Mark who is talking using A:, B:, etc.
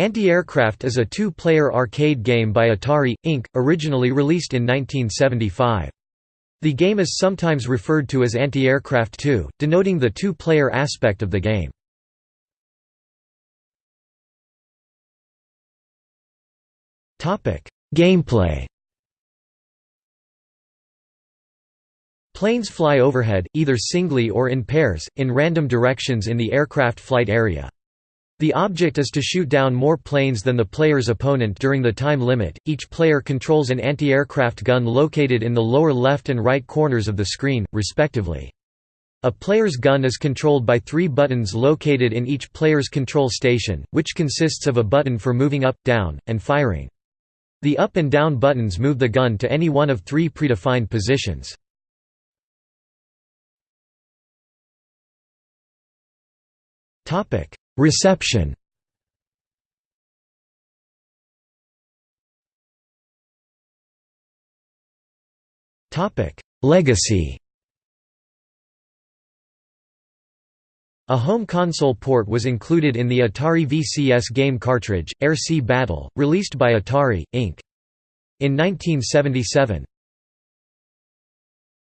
A: Anti-Aircraft is a two-player arcade game by Atari, Inc., originally released in 1975. The game is sometimes referred to as Anti-Aircraft 2, denoting the two-player aspect of the game. Gameplay Planes fly overhead, either singly or in pairs, in random directions in the aircraft flight area. The object is to shoot down more planes than the player's opponent during the time limit. Each player controls an anti-aircraft gun located in the lower left and right corners of the screen, respectively. A player's gun is controlled by three buttons located in each player's control station, which consists of a button for moving up, down, and firing. The up and down buttons move the gun to any one of three predefined positions. Reception Legacy A home console port was included in the Atari VCS game cartridge, Air Sea Battle, released by Atari, Inc. In 1977.